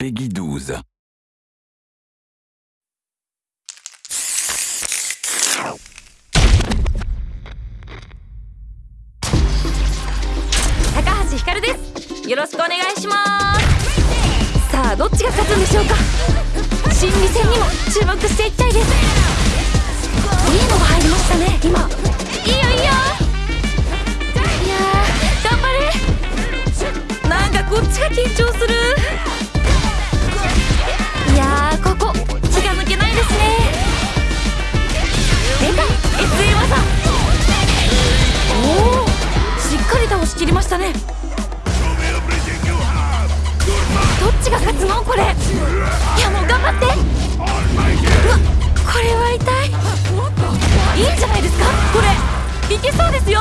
Peggy 12. 高橋ひかるですよろしくお願いしますさあどっちが勝つんでしょうか?心理戦にも注目していきたいです.いいのが入りましたね今.いいよいいよ.いや頑張れ.なんかこっちが緊張する.したね。どっちが勝つの？これ。いやもう頑張って。うわこれは痛い。いいんじゃないですか？これ。いけそうですよ。